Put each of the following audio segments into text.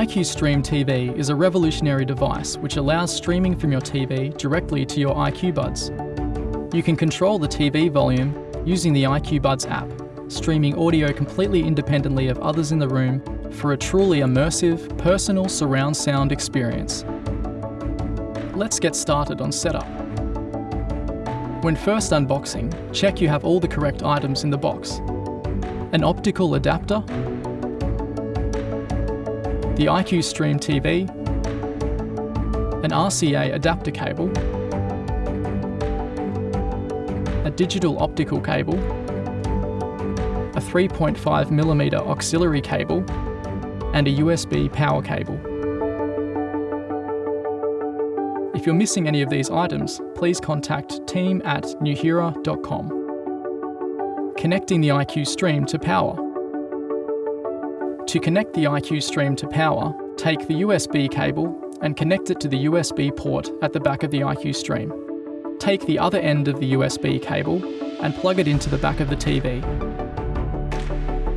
iQ Stream TV is a revolutionary device which allows streaming from your TV directly to your iQ Buds. You can control the TV volume using the iQ Buds app, streaming audio completely independently of others in the room for a truly immersive, personal surround sound experience. Let's get started on setup. When first unboxing, check you have all the correct items in the box. An optical adapter, the iQ Stream TV, an RCA adapter cable, a digital optical cable, a 3.5mm auxiliary cable, and a USB power cable. If you're missing any of these items, please contact team at nuheara.com. Connecting the iQ Stream to power. To connect the iQ Stream to power, take the USB cable and connect it to the USB port at the back of the iQ Stream. Take the other end of the USB cable and plug it into the back of the TV.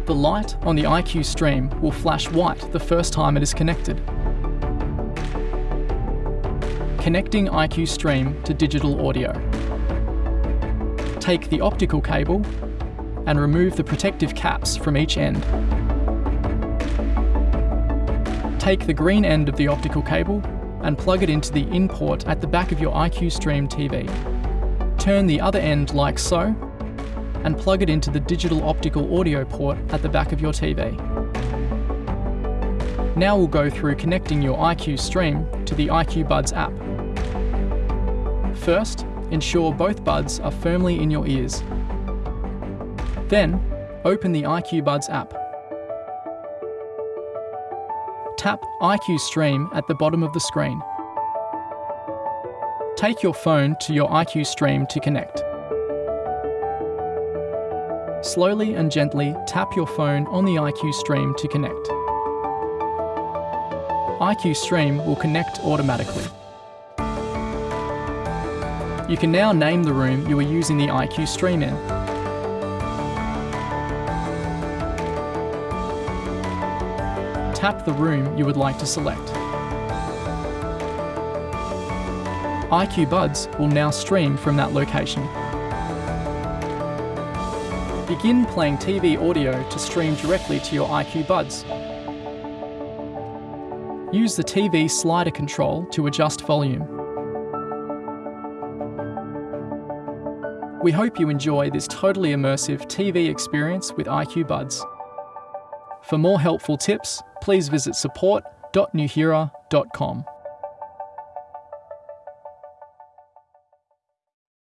The light on the iQ Stream will flash white the first time it is connected. Connecting iQ Stream to digital audio. Take the optical cable and remove the protective caps from each end. Take the green end of the optical cable and plug it into the in port at the back of your iQ Stream TV. Turn the other end like so and plug it into the digital optical audio port at the back of your TV. Now we'll go through connecting your iQ Stream to the iQ Buds app. First, ensure both buds are firmly in your ears. Then, open the iQ Buds app. Tap iQ Stream at the bottom of the screen. Take your phone to your iQ Stream to connect. Slowly and gently tap your phone on the iQ Stream to connect. iQ Stream will connect automatically. You can now name the room you are using the iQ Stream in. Tap the room you would like to select. iQ Buds will now stream from that location. Begin playing TV audio to stream directly to your iQ Buds. Use the TV slider control to adjust volume. We hope you enjoy this totally immersive TV experience with iQ Buds. For more helpful tips, please visit support.nuheara.com.